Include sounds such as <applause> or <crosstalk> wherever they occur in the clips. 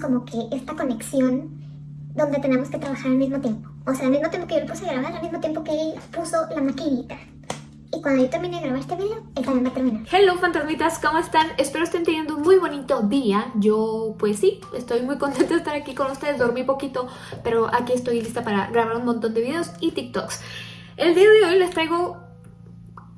como que esta conexión donde tenemos que trabajar al mismo tiempo. O sea, al mismo tiempo que yo le puse a grabar, al mismo tiempo que él puso la maquinita. Y cuando yo termine de grabar este video, él también va a terminar. Hello fantasmitas, ¿cómo están? Espero estén teniendo un muy bonito día. Yo, pues sí, estoy muy contenta de estar aquí con ustedes. Dormí poquito, pero aquí estoy lista para grabar un montón de videos y TikToks. El día de hoy les traigo...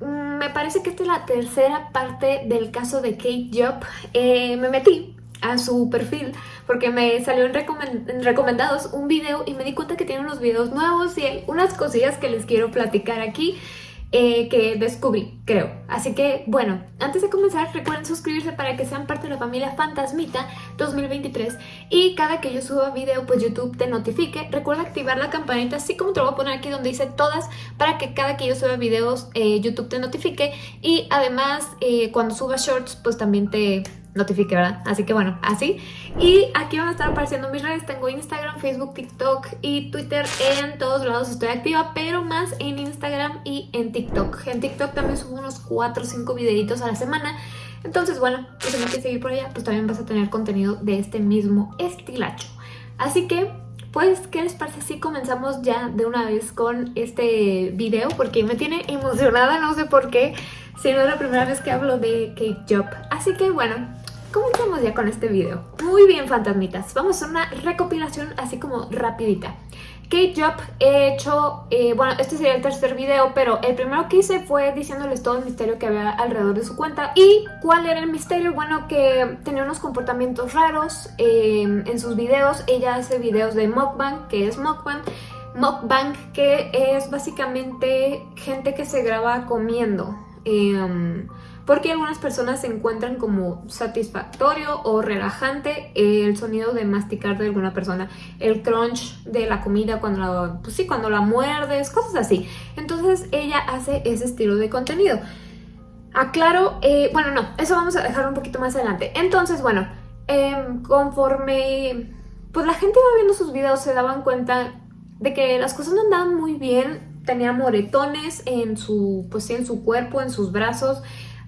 mm, Me parece que esta es la tercera parte del caso de Kate Job. Eh, me metí a su perfil porque me salió en, recomen- en recomendados un video y me di cuenta que tiene unos videos nuevos y unas cosillas que les quiero platicar aquí eh, que descubrí, creo. Así que, bueno, antes de comenzar, recuerden suscribirse para que sean parte de la familia Fantasmita 2023 y cada que yo suba video, pues YouTube te notifique. Recuerda activar la campanita, así como te lo voy a poner aquí donde dice todas, para que cada que yo suba videos, eh, YouTube te notifique y además, eh, cuando suba shorts, pues también te notifique, ¿verdad? Así que bueno, así. Y aquí van a estar apareciendo mis redes. Tengo Instagram, Facebook, TikTok y Twitter. En todos lados estoy activa, pero más en Instagram y en TikTok. En TikTok también subo unos 4 o 5 videitos a la semana. Entonces, bueno, si me quieres seguir por allá, pues también vas a tener contenido de este mismo estilacho. Así que, pues, ¿qué les parece si comenzamos ya de una vez con este video? Porque me tiene emocionada, no sé por qué, si no es la primera vez que hablo de Kate Job. Así que, bueno, Comencemos ya con este video. Muy bien, fantasmitas. Vamos a una recopilación así como rapidita. Kate Job he hecho, eh, bueno, este sería el tercer video, pero el primero que hice fue diciéndoles todo el misterio que había alrededor de su cuenta. ¿Y cuál era el misterio? Bueno, que tenía unos comportamientos raros eh, en sus videos. Ella hace videos de mukbang, que es mukbang. Mukbang, que es básicamente gente que se graba comiendo. Eh, porque algunas personas se encuentran como satisfactorio o relajante el sonido de masticar de alguna persona, el crunch de la comida cuando la, pues sí, cuando la muerdes, cosas así. Entonces ella hace ese estilo de contenido. Aclaro, eh, bueno no, eso vamos a dejar un poquito más adelante. Entonces bueno, eh, conforme pues la gente iba viendo sus videos se daban cuenta de que las cosas no andaban muy bien, tenía moretones en su, pues en su cuerpo, en sus brazos,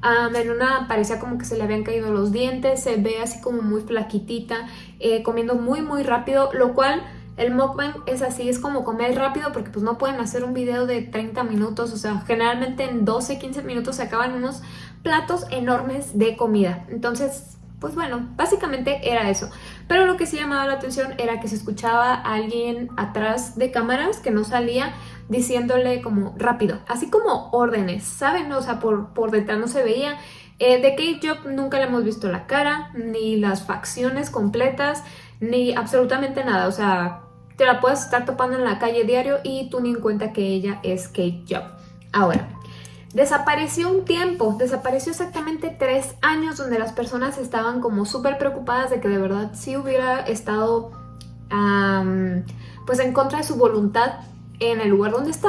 Um, en parecía como que se le habían caído los dientes, se ve así como muy flaquitita, eh, comiendo muy muy rápido, lo cual el mukbang es así, es como comer rápido porque pues no pueden hacer un video de 30 minutos, o sea, generalmente en 12, 15 minutos se acaban unos platos enormes de comida. Entonces, pues bueno, básicamente era eso. Pero lo que sí llamaba la atención era que se escuchaba a alguien atrás de cámaras que no salía diciéndole como rápido, así como órdenes, ¿saben? O sea, por, por detrás no se veía. Eh, de Kate Job nunca le hemos visto la cara, ni las facciones completas, ni absolutamente nada. O sea, te la puedes estar topando en la calle diario y tú ni en cuenta que ella es Kate Job. Ahora, Desapareció un tiempo, desapareció exactamente tres años donde las personas estaban como súper preocupadas de que de verdad sí hubiera estado pues en contra de su voluntad en el lugar donde está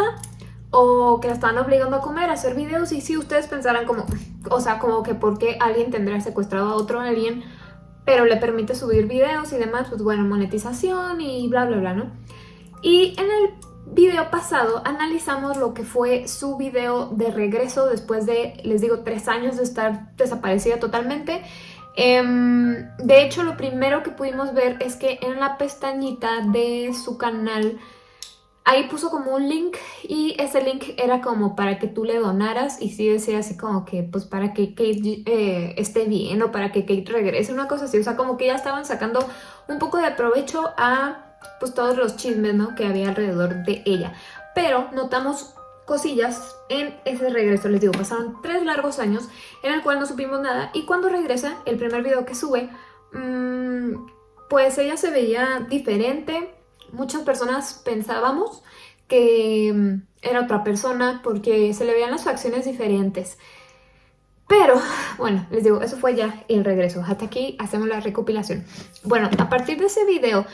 o que la estaban obligando a comer, a hacer videos y si ustedes pensaran como, o sea, como que por qué alguien tendría secuestrado a otro alguien pero le permite subir videos y demás, pues bueno, monetización y bla bla bla, ¿no? Y en el video pasado analizamos lo que fue su video de regreso después de, les digo, tres años de estar desaparecida totalmente. Um, de hecho, lo primero que pudimos ver es que en la pestañita de su canal ahí puso como un link y ese link era como para que tú le donaras y sí decía así como que pues para que Kate eh, esté bien o para que Kate regrese, una cosa así, o sea como que ya estaban sacando un poco de provecho a pues todos los chismes ¿no? que había alrededor de ella. Pero notamos cosillas en ese regreso, les digo, pasaron tres largos años en el cual no supimos nada y cuando regresa, el primer video que sube, mmm, pues ella se veía diferente, muchas personas pensábamos que era otra persona porque se le veían las facciones diferentes. Pero, bueno, les digo, eso fue ya el regreso. Hasta aquí hacemos la recopilación. Bueno, a partir de ese video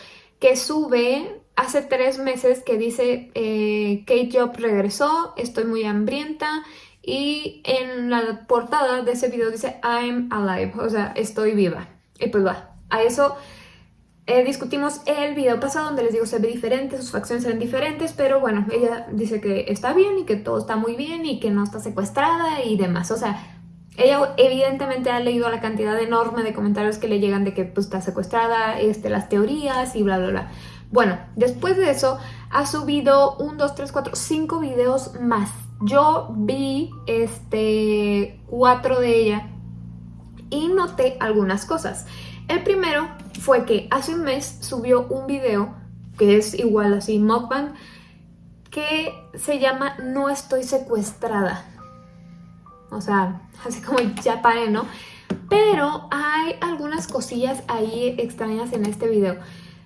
que sube hace tres meses que dice eh, Kate Job regresó, estoy muy hambrienta y en la portada de ese video dice I'm alive, o sea, estoy viva. Y pues va, a eso eh, discutimos el video pasado donde les digo se ve diferente, sus facciones eran diferentes, pero bueno, ella dice que está bien y que todo está muy bien y que no está secuestrada y demás. O sea, ella evidentemente ha leído la cantidad enorme de comentarios que le llegan de que pues, está secuestrada, este, las teorías y bla, bla, bla. Bueno, después de eso ha subido un, dos, tres, cuatro, cinco videos más. Yo vi este, cuatro de ella y noté algunas cosas. El primero fue que hace un mes subió un video que es igual así, mukbang, que se llama No estoy secuestrada. O sea, <laughs> así como ya paré, ¿no? Pero hay algunas cosillas ahí extrañas en este video.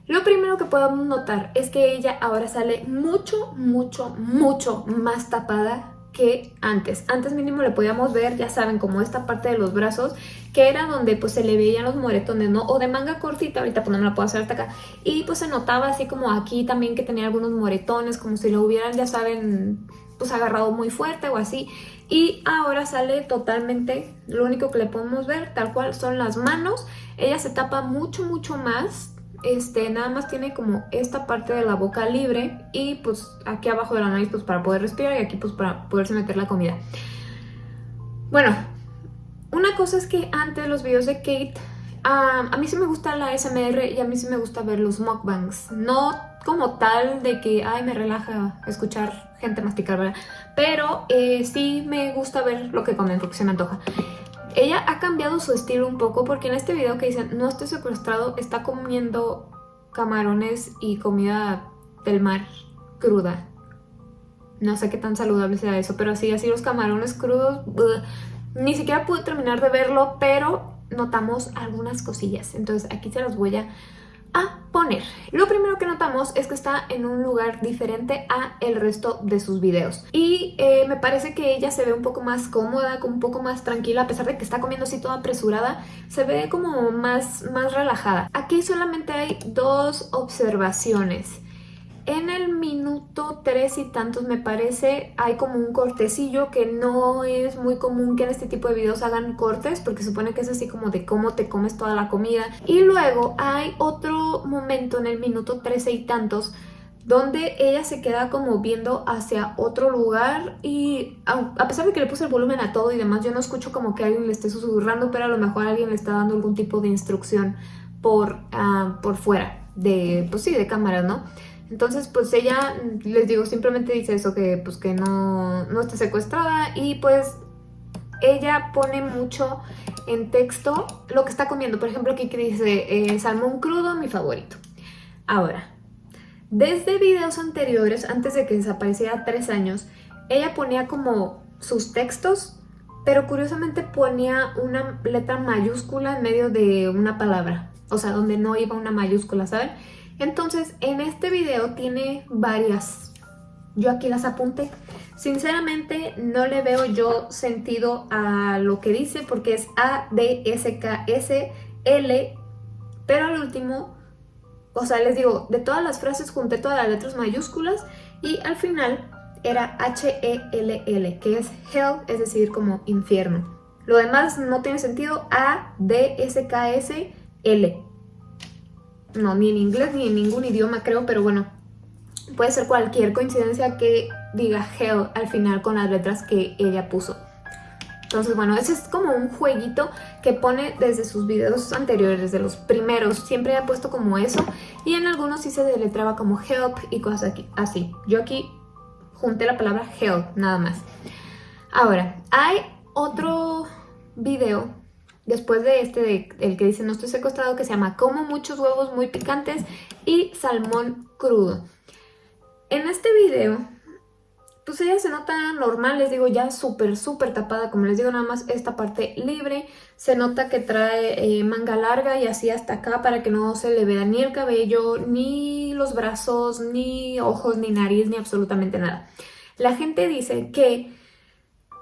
Lo primero que podemos notar es que ella ahora sale mucho, mucho, mucho más tapada que antes. Antes mínimo le podíamos ver, ya saben, como esta parte de los brazos, que era donde pues se le veían los moretones, ¿no? O de manga cortita, ahorita pues no me la puedo hacer hasta acá. Y pues se notaba así como aquí también que tenía algunos moretones, como si lo hubieran, ya saben, pues agarrado muy fuerte o así. Y ahora sale totalmente, lo único que le podemos ver tal cual son las manos. Ella se tapa mucho, mucho más este, nada más tiene como esta parte de la boca libre y pues aquí abajo de la nariz pues para poder respirar y aquí pues para poderse meter la comida. Bueno, una cosa es que antes los videos de Kate, a mí sí me gusta la SMR y a mí sí me gusta ver los mukbangs. No como tal de que, ay, me relaja escuchar gente masticar, ¿verdad? Pero eh, sí me gusta ver lo que comen porque se me antoja. Ella ha cambiado su estilo un poco porque en este video que dicen no estoy secuestrado está comiendo camarones y comida del mar cruda. No sé qué tan saludable sea eso, pero así, así los camarones crudos, ni siquiera pude terminar de verlo, pero notamos algunas cosillas. Entonces aquí se las voy a a poner. Lo primero que notamos es que está en un lugar diferente a el resto de sus videos. Y eh, me parece que ella se ve un poco más cómoda, un poco más tranquila, a pesar de que está comiendo así toda apresurada, se ve como más, más relajada. Aquí solamente hay dos observaciones. En el minuto tres y tantos me parece hay como un cortecillo que no es muy común que en este tipo de videos hagan cortes porque supone que es así como de cómo te comes toda la comida. Y luego hay otro momento en el minuto trece y tantos donde ella se queda como viendo hacia otro lugar y a pesar de que le puse el volumen a todo y demás, yo no escucho como que alguien le esté susurrando, pero a lo mejor alguien le está dando algún tipo de instrucción por, ah, por fuera de, pues sí, de cámara, ¿no? Entonces, pues ella, les digo, simplemente dice eso, que pues que no, no está secuestrada y pues ella pone mucho en texto lo que está comiendo. Por ejemplo, aquí que dice eh, salmón crudo, mi favorito. Ahora, desde videos anteriores, antes de que desapareciera tres años, ella ponía como sus textos, pero curiosamente ponía una letra mayúscula en medio de una palabra. O sea, donde no iba una mayúscula, ¿saben? Entonces, en este video tiene varias. Yo aquí las apunté. Sinceramente, no le veo yo sentido a lo que dice porque es A, D, S, K, S, L, pero al último, o sea, les digo, de todas las frases junté todas las letras mayúsculas y al final era H-E-L-L, que es hell, es decir, como infierno. Lo demás no tiene sentido, A, D, S, K, S, L no, ni en inglés ni en ningún idioma creo, pero bueno, puede ser cualquier coincidencia que diga hell al final con las letras que ella puso. Entonces, bueno, ese es como un jueguito que pone desde sus videos anteriores, desde los primeros. Siempre ha puesto como eso. Y en algunos sí se deletraba como help y cosas así. Yo aquí junté la palabra help, nada más. Ahora, hay otro video después de este, el que dice no estoy secuestrado, que se llama Como muchos huevos muy picantes y salmón crudo. En este video, pues ella se nota normal, les digo, ya súper, súper tapada, como les digo, nada más esta parte libre. Se nota que trae eh, manga larga y así hasta acá para que no se le vea ni el cabello, ni los brazos, ni ojos, ni nariz, ni absolutamente nada. La gente dice que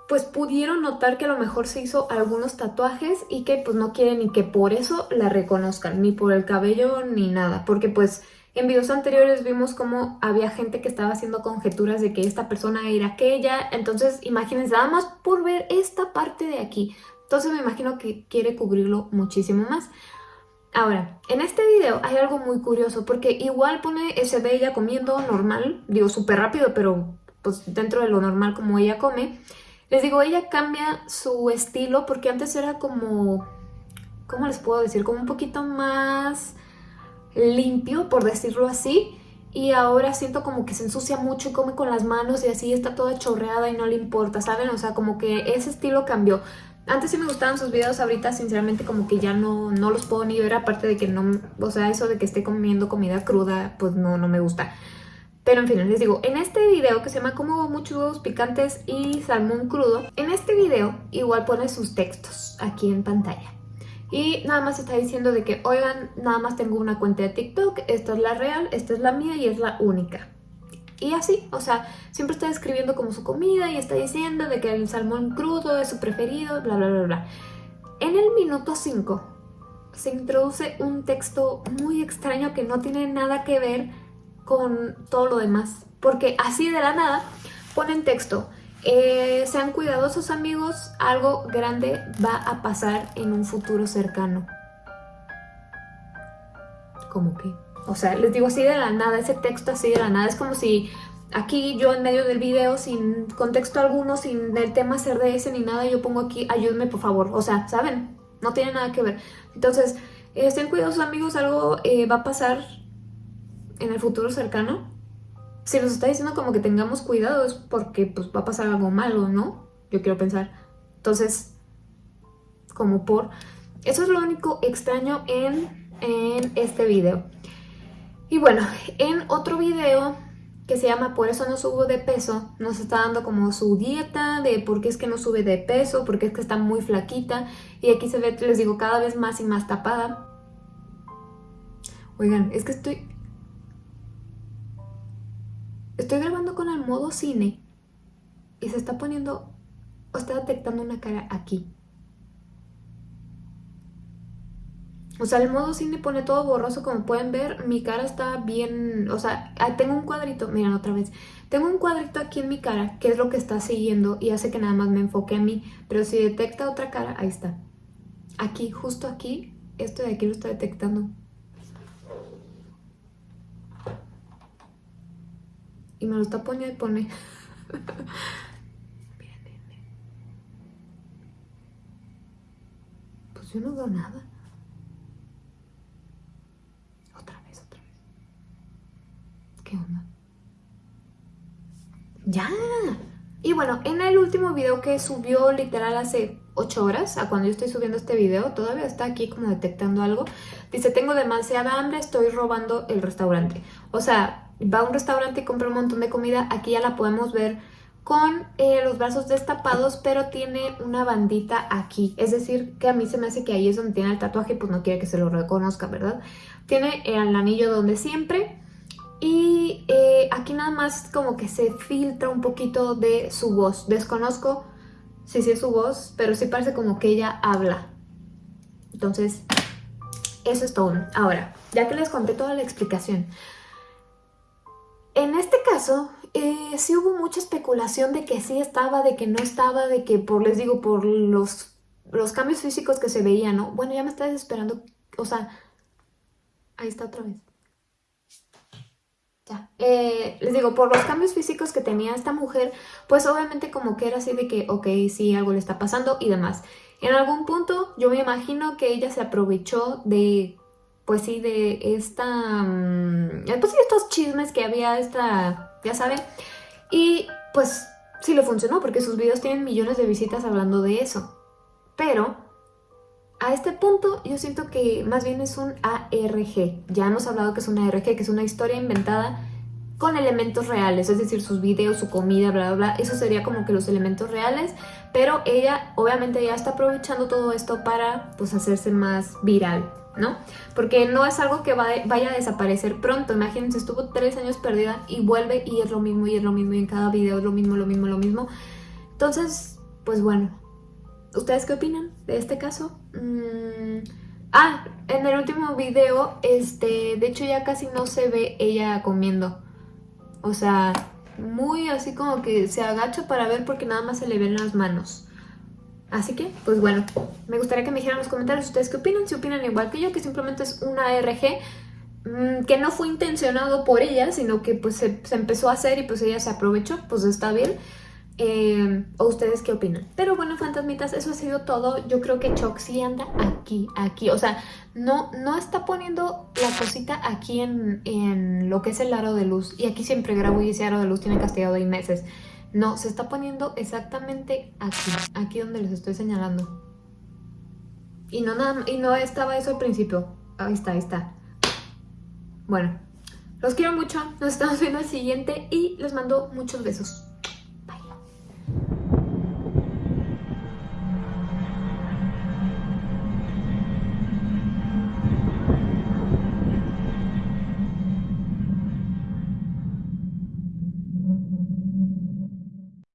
pues pudieron notar que a lo mejor se hizo algunos tatuajes y que pues no quieren ni que por eso la reconozcan, ni por el cabello ni nada, porque pues en videos anteriores vimos cómo había gente que estaba haciendo conjeturas de que esta persona era aquella, entonces imagínense, nada más por ver esta parte de aquí, entonces me imagino que quiere cubrirlo muchísimo más. Ahora, en este video hay algo muy curioso porque igual pone ese de ella comiendo normal, digo súper rápido, pero pues dentro de lo normal como ella come, Les digo, ella cambia su estilo porque antes era como... ¿Cómo les puedo decir? Como un poquito más limpio, por decirlo así. Y ahora siento como que se ensucia mucho y come con las manos y así está toda chorreada y no le importa, ¿saben? O sea, como que ese estilo cambió. Antes sí me gustaban sus videos, ahorita sinceramente como que ya no, no los puedo ni ver, aparte de que no, o sea, eso de que esté comiendo comida cruda, pues no, no me gusta. Pero en fin, les digo, en este video que se llama como muchos picantes y salmón crudo, en este video igual pone sus textos aquí en pantalla. Y nada más está diciendo de que, oigan, nada más tengo una cuenta de TikTok, esta es la real, esta es la mía y es la única. Y así, o sea, siempre está describiendo como su comida y está diciendo de que el salmón crudo es su preferido, bla, bla, bla, bla. En el minuto 5 se introduce un texto muy extraño que no tiene nada que ver con todo lo demás. Porque así de la nada ponen texto. Eh, sean cuidadosos amigos, algo grande va a pasar en un futuro cercano. ¿Cómo que? O sea, les digo así de la nada, ese texto así de la nada. Es como si aquí yo en medio del video, sin contexto alguno, sin el tema ese ni nada, yo pongo aquí, ayúdenme por favor. O sea, ¿saben? No tiene nada que ver. Entonces, estén cuidadosos amigos, algo eh, va a pasar en el futuro cercano. Si nos está diciendo como que tengamos cuidado es porque pues va a pasar algo malo, ¿no? Yo quiero pensar. Entonces, como por... Eso es lo único extraño en, en este video. Y bueno, en otro video que se llama Por eso no subo de peso, nos está dando como su dieta de por qué es que no sube de peso, porque es que está muy flaquita y aquí se ve, les digo, cada vez más y más tapada. Oigan, es que estoy... Estoy grabando con el modo cine y se está poniendo, o está detectando una cara aquí. O sea, el modo cine pone todo borroso, como pueden ver, mi cara está bien, o sea, ah, tengo un cuadrito, miren otra vez, tengo un cuadrito aquí en mi cara, que es lo que está siguiendo y hace que nada más me enfoque a mí, pero si detecta otra cara, ahí está. Aquí, justo aquí, esto de aquí lo está detectando. Y me lo está poniendo y pone. Pues yo no veo nada. ¡Ya! Y bueno, en el último video que subió literal hace 8 horas, a cuando yo estoy subiendo este video, todavía está aquí como detectando algo. Dice, tengo demasiada hambre, estoy robando el restaurante. O sea, va a un restaurante y compra un montón de comida. Aquí ya la podemos ver con eh, los brazos destapados, pero tiene una bandita aquí. Es decir, que a mí se me hace que ahí es donde tiene el tatuaje, pues no quiere que se lo reconozca, ¿verdad? Tiene el anillo donde siempre y eh, aquí nada más como que se filtra un poquito de su voz. Desconozco si es su voz, pero sí parece como que ella habla. Entonces, eso es todo. Ahora, ya que les conté toda la explicación. En este caso, eh, sí hubo mucha especulación de que sí estaba, de que no estaba, de que por, les digo, por los, los cambios físicos que se veían, ¿no? Bueno, ya me está desesperando, o sea, ahí está otra vez. Ya. Eh, les digo, por los cambios físicos que tenía esta mujer, pues obviamente como que era así de que, ok, sí, algo le está pasando y demás. En algún punto yo me imagino que ella se aprovechó de, pues sí, de esta, mm, pues sí, estos chismes que había, esta, ya saben, y pues sí le funcionó porque sus videos tienen millones de visitas hablando de eso. Pero a este punto yo siento que más bien es un ARG. Ya hemos hablado que es un ARG, que es una historia inventada con elementos reales, es decir, sus videos, su comida, bla, bla, bla. Eso sería como que los elementos reales, pero ella obviamente ya está aprovechando todo esto para pues hacerse más viral, ¿no? Porque no es algo que vaya a desaparecer pronto. Imagínense, estuvo tres años perdida y vuelve y es lo mismo y es lo mismo y en cada video es lo mismo, lo mismo, lo mismo. Entonces, pues bueno, ¿Ustedes qué opinan de este caso? Mm, ah, en el último video, este, de hecho ya casi no se ve ella comiendo. O sea, muy así como que se agacha para ver porque nada más se le ven las manos. Así que, pues bueno, me gustaría que me dijeran en los comentarios ustedes qué opinan, si opinan igual que yo, que simplemente es una ARG mm, que no fue intencionado por ella, sino que pues se, se empezó a hacer y pues ella se aprovechó, pues está bien. Eh, ¿O ustedes qué opinan? Pero bueno, fantasmitas, eso ha sido todo. Yo creo que Choc anda aquí, aquí. O sea, no, no está poniendo la cosita aquí en, en lo que es el aro de luz. Y aquí siempre grabo y ese aro de luz tiene castigado ahí meses. No, se está poniendo exactamente aquí, aquí donde les estoy señalando. Y no, nada, y no estaba eso al principio. Ahí está, ahí está. Bueno, los quiero mucho, nos estamos viendo al siguiente y les mando muchos besos.